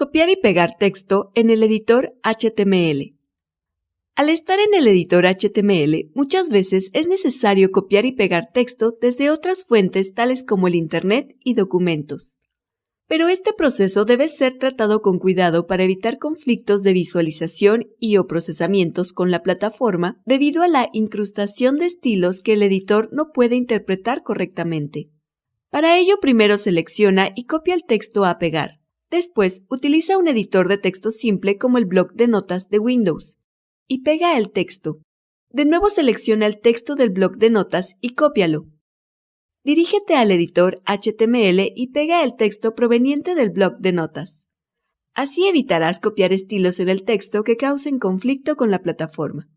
Copiar y pegar texto en el editor HTML. Al estar en el editor HTML, muchas veces es necesario copiar y pegar texto desde otras fuentes tales como el Internet y documentos. Pero este proceso debe ser tratado con cuidado para evitar conflictos de visualización y o procesamientos con la plataforma debido a la incrustación de estilos que el editor no puede interpretar correctamente. Para ello primero selecciona y copia el texto a pegar. Después, utiliza un editor de texto simple como el bloc de notas de Windows y pega el texto. De nuevo selecciona el texto del bloc de notas y cópialo. Dirígete al editor HTML y pega el texto proveniente del bloc de notas. Así evitarás copiar estilos en el texto que causen conflicto con la plataforma.